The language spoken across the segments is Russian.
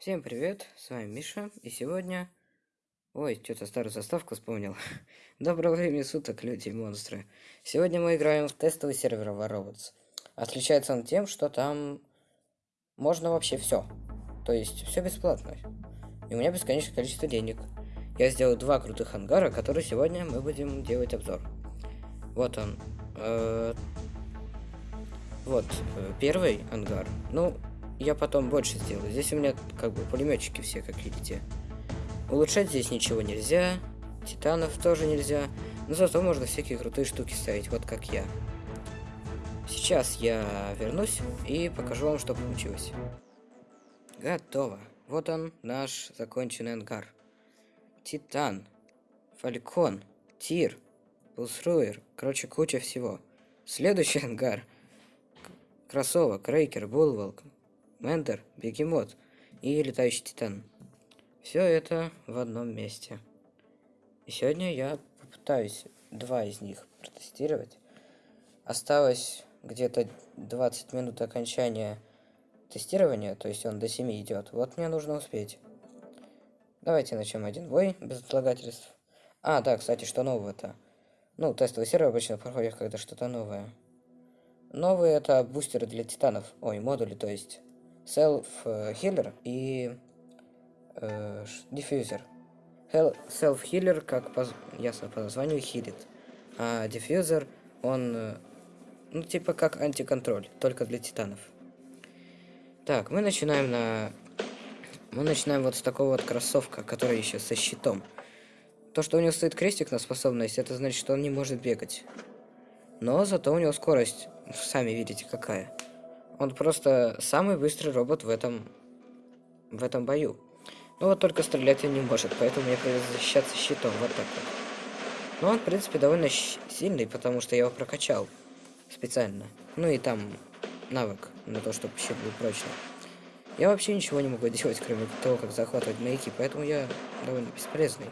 Всем привет, с вами Миша, и сегодня... Ой, что-то старую заставку вспомнил. Доброго времени суток, люди и монстры. Сегодня мы играем в тестовый сервер Robots. Отличается он тем, что там можно вообще все. То есть все бесплатно. И у меня бесконечное количество денег. Я сделал два крутых ангара, которые сегодня мы будем делать обзор. Вот он. Э, вот, э, первый ангар. Ну, я потом больше сделаю. Здесь у меня как бы пулеметчики все, как видите. Улучшать здесь ничего нельзя. Титанов тоже нельзя. Но зато можно всякие крутые штуки ставить, вот как я. Сейчас я вернусь и покажу вам, что получилось. Готово. Вот он, наш законченный ангар. Титан, Фалькон, Тир, Пулсруер. Короче, куча всего. Следующий ангар. Кроссовок, Рейкер, Булволк, Мендер, Бегемот и Летающий Титан. Все это в одном месте. И сегодня я попытаюсь два из них протестировать. Осталось где-то 20 минут окончания тестирования, то есть он до 7 идет. Вот мне нужно успеть. Давайте начнем один бой без отлагательств. А, да, кстати, что нового-то? Ну, тестовый сервер обычно проходит, когда что-то новое. Новые это бустеры для титанов. Ой, модули, то есть self-healer и э, диффьюзер. Self-healer, как по, ясно по названию, хилит. А диффьюзер, он, э, ну, типа как антиконтроль, только для титанов. Так, мы начинаем на... Мы начинаем вот с такого вот кроссовка, который еще со щитом. То, что у него стоит крестик на способность, это значит, что он не может бегать. Но зато у него скорость, сами видите, какая. Он просто самый быстрый робот в этом в этом бою. Ну вот только стрелять он не может, поэтому мне придется защищаться щитом, вот так вот. Но он, в принципе, довольно сильный, потому что я его прокачал специально. Ну и там навык на то, чтобы щит был прочный. Я вообще ничего не могу делать, кроме того, как захватывать маяки, поэтому я довольно бесполезный.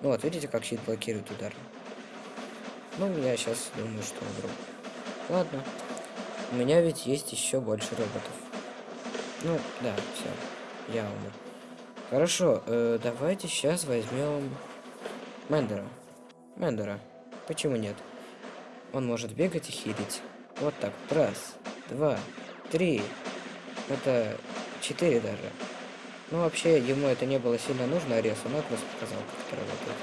Ну вот, видите, как щит блокирует удар? Ну, я сейчас думаю, что вдруг. Ладно. У меня ведь есть еще больше роботов. Ну, да, все. Я умер. Хорошо, э, давайте сейчас возьмем Мендера. Мендера. Почему нет? Он может бегать и хилить. Вот так. Раз, два, три. Это четыре даже. Ну, вообще, ему это не было сильно нужно, Аресу, но я просто показал, как это работает.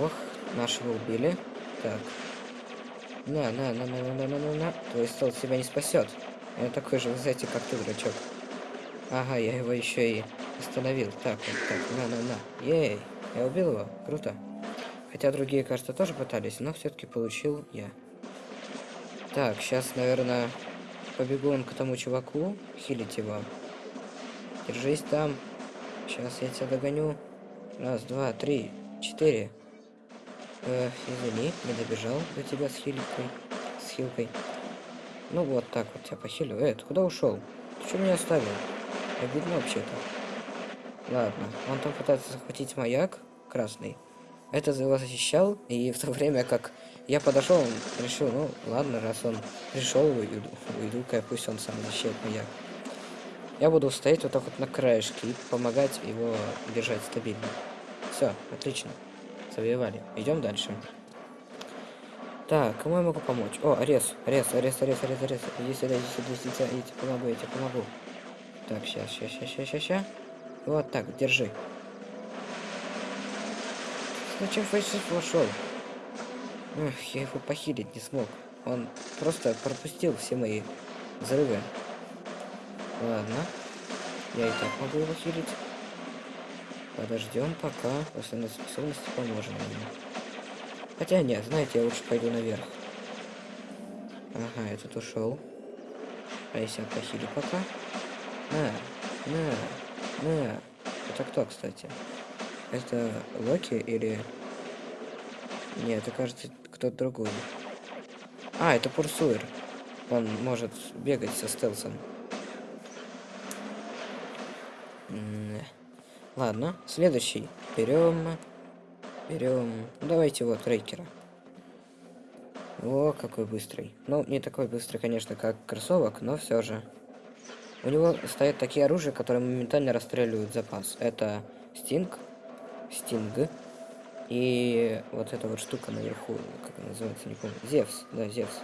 Ох, нашего убили. Так, на, на, на, на, на, на, на, на, на. Твой стол тебя не спасет. Он такой же, вы знаете, как ты, дурачок. Ага, я его еще и остановил. Так, вот так, на, на, на. Ей, я убил его. Круто. Хотя другие, кажется, тоже пытались, но все-таки получил я. Так, сейчас, наверное, побегу он к тому чуваку, хилить его. Держись там. Сейчас я тебя догоню. Раз, два, три, четыре. Э, извини, не добежал до тебя с хиликой. С хилкой. Ну вот так вот тебя похилю. Э, ты куда ушел? Ты что меня оставил? Обидно вообще-то. Ладно, он там пытается захватить маяк красный. Это за его защищал, и в то время как я подошел, он решил, ну ладно, раз он пришел, уйду, уйду-ка, пусть он сам защищает маяк. Я буду стоять вот так вот на краешке и помогать его держать стабильно. Все, отлично. Завоевали. Идем дальше. Так, кому я могу помочь? О, арес, арес, арес, арес, арес, арес. Иди сюда, иди сюда, иди сюда, я помогу, я тебе помогу. Так, сейчас, сейчас, сейчас, сейчас, сейчас, сейчас. Вот так, держи. Зачем фейсшифт вошел? Эх, я его похилить не смог. Он просто пропустил все мои взрывы. Ладно. Я и так могу его хилить. Подождем пока основной способности поможем ему. Хотя нет, знаете, я лучше пойду наверх. Ага, этот ушел. А если я пока? На, на, на. Это кто, кстати? Это Локи или... Нет, это кажется кто-то другой. А, это Пурсуэр. Он может бегать со стелсом. Ладно, следующий. Берем. Берем. Давайте вот рейкера. О, какой быстрый. Ну, не такой быстрый, конечно, как кроссовок, но все же. У него стоят такие оружия, которые моментально расстреливают запас. Это Стинг, Стинг и вот эта вот штука наверху, как она называется, не помню. Зевс, да, Зевс.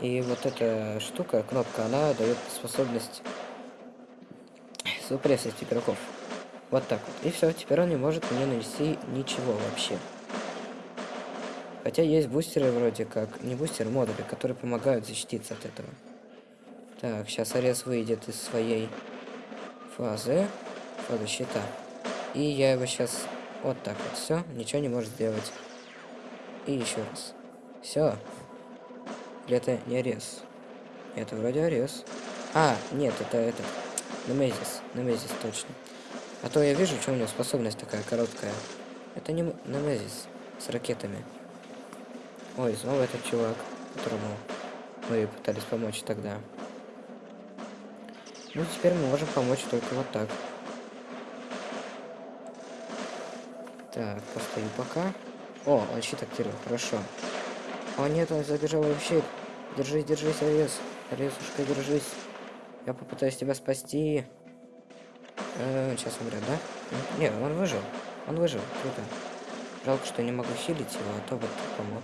И вот эта штука, кнопка, она дает способность супрессить игроков. Вот так вот. И все, теперь он не может мне нанести ничего вообще. Хотя есть бустеры вроде как, не бустеры, модули, которые помогают защититься от этого. Так, сейчас Арес выйдет из своей фазы, фазы щита. И я его сейчас вот так вот, все, ничего не может сделать. И еще раз. Все, или это не Арес? Это вроде Арес. А, нет, это этот. Немезис. Немезис, точно. А то я вижу, что у него способность такая короткая. Это не Немезис с ракетами. Ой, снова этот чувак, которому мы пытались помочь тогда. Ну, теперь мы можем помочь только вот так. Так, постою пока. О, он щит активировал, хорошо. О нет, он забежал в щит. Держись, держись, Арес. Аресушка, держись. Я попытаюсь тебя спасти. Э, сейчас умрет, да? Нет, он выжил. Он выжил. Круто. Жалко, что не могу хилить его, а то бы помог.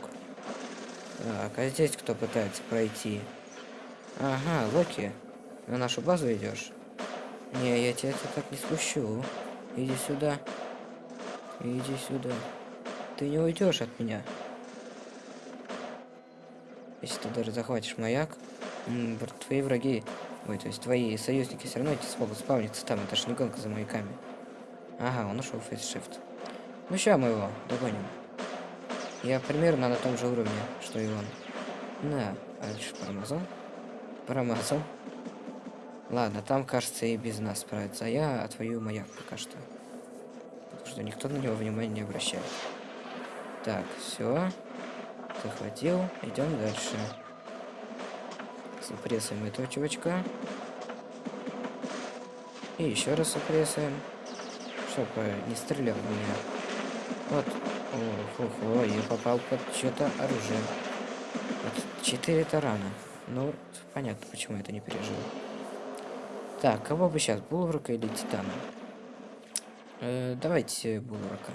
Так, а здесь кто пытается пройти? Ага, Локи. На нашу базу идешь? Не, я тебя так не спущу. Иди сюда. Иди сюда. Ты не уйдешь от меня. Если ты даже захватишь маяк, твои враги, ой, то есть твои союзники все равно эти смогут спавниться там, это ж не гонка за маяками. Ага, он ушел в фейсшифт. Ну ща мы его догоним. Я примерно на том же уровне, что и он. На, а лишь промазал. Промазал. Ладно, там, кажется, и без нас справится. А я отвою маяк пока что. Потому что никто на него внимания не обращает. Так, все. Захватил. Идем дальше. Супрессуем этого чувачка. И еще раз супрессуем. Чтобы не стрелял в меня. Вот. О, фу, фу, я попал под что-то оружие. Вот 4 тарана. Ну, понятно, почему это не пережил. Так, кого бы сейчас, Булврака или Титана? Э, давайте Булврака.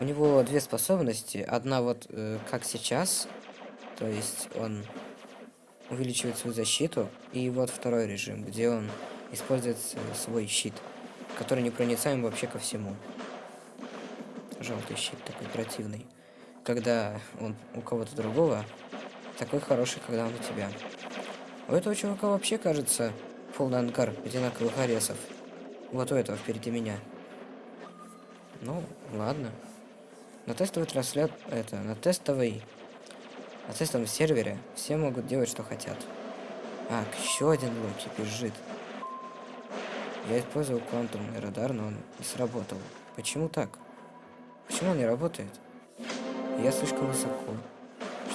У него две способности. Одна вот э, как сейчас, то есть он увеличивает свою защиту. И вот второй режим, где он использует свой щит, который непроницаем вообще ко всему. Желтый щит такой противный. Когда он у кого-то другого, такой хороший, когда он у тебя. У этого чувака вообще, кажется, полный ангар одинаковых аресов. Вот у этого впереди меня. Ну, ладно. На тестовый транслят... Это, на тестовый... На тестовом сервере все могут делать, что хотят. А, еще один Локи бежит. Я использовал квантумный радар, но он не сработал. Почему так? Почему он не работает? Я слишком высоко,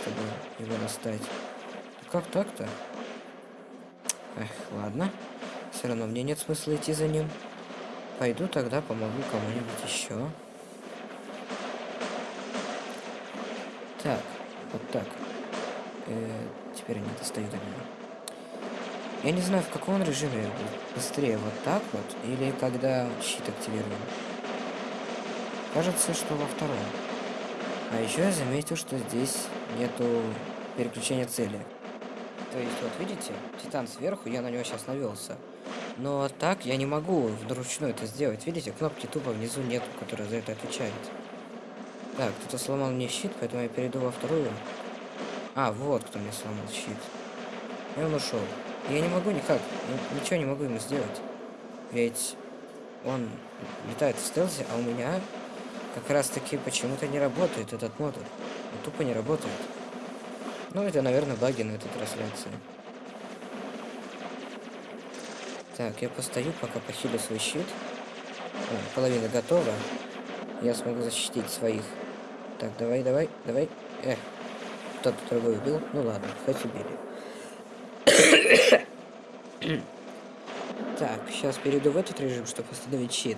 чтобы его достать. Как так-то? Эх, ладно. Все равно мне нет смысла идти за ним. Пойду тогда помогу кому-нибудь еще. Так, вот так. Э, теперь они достают до меня. Я не знаю, в каком режиме быстрее, вот так вот, или когда щит активирован. Кажется, что во втором. А еще я заметил, что здесь нету переключения цели. То есть, вот видите, титан сверху, я на него сейчас навелся. Но так я не могу вручную это сделать. Видите, кнопки тупо внизу нету, которые за это отвечают. Так, кто-то сломал мне щит, поэтому я перейду во вторую. А, вот кто мне сломал щит. И он ушел. Я не могу никак, ничего не могу ему сделать. Ведь он летает в стелсе, а у меня как раз таки почему-то не работает этот модуль. Он тупо не работает. Ну, это, наверное, баги на этой трансляции. Так, я постою, пока похилю свой щит. О, половина готова. Я смогу защитить своих так, давай, давай, давай. Эх, кто-то другой убил. Ну ладно, хоть убили. так, сейчас перейду в этот режим, чтобы установить щит.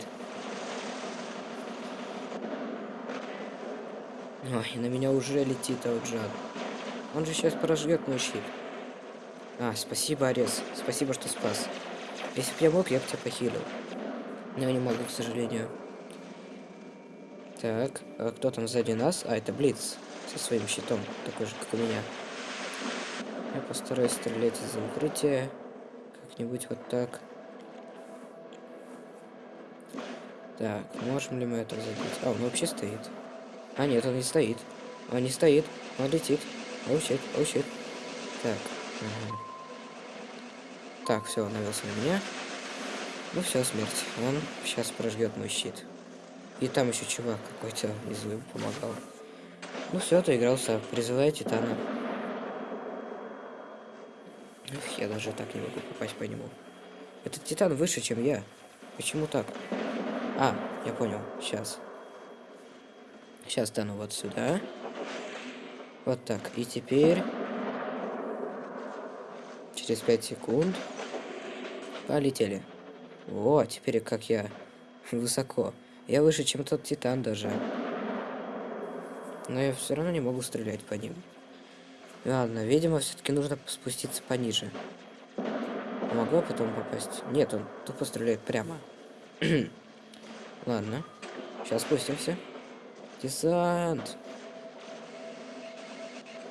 Ой, на меня уже летит Ауджад. Он же сейчас прожгет мой щит. А, спасибо, Арес. Спасибо, что спас. Если бы я мог, я бы тебя похилил. Но не могу, к сожалению. Так, а кто там сзади нас? А, это Блиц. Со своим щитом. Такой же, как у меня. Я постараюсь стрелять из-за укрытия. Как-нибудь вот так. Так, можем ли мы это забить? А, он вообще стоит. А, нет, он не стоит. Он не стоит. Он летит. Оу, щит. Так. Угу. Так, все, он навелся на меня. Ну все, смерть. Он сейчас прожгет мой щит. И там еще чувак какой-то внизу помогал. Ну все, ты игрался. Призывай Титана. Эх, я даже так не могу попасть по нему. Этот Титан выше, чем я. Почему так? А, я понял. Сейчас. Сейчас стану вот сюда. Вот так. И теперь... Через 5 секунд. Полетели. О, теперь как я. Высоко. Я выше, чем тот Титан даже. Но я все равно не могу стрелять по ним. Ладно, видимо, все-таки нужно спуститься пониже. Могу потом попасть? Нет, он тупо стреляет прямо. Ладно. Сейчас спустимся. Десант.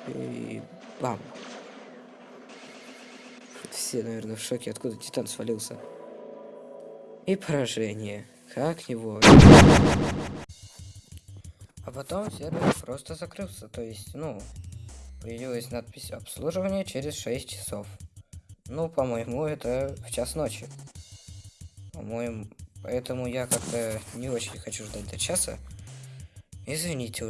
И бам. Все, наверное, в шоке, откуда Титан свалился. И поражение. Как него. А потом сервер просто закрылся. То есть, ну, появилась надпись обслуживание через 6 часов. Ну, по-моему, это в час ночи. По-моему, поэтому я как-то не очень хочу ждать до часа. Извините уже.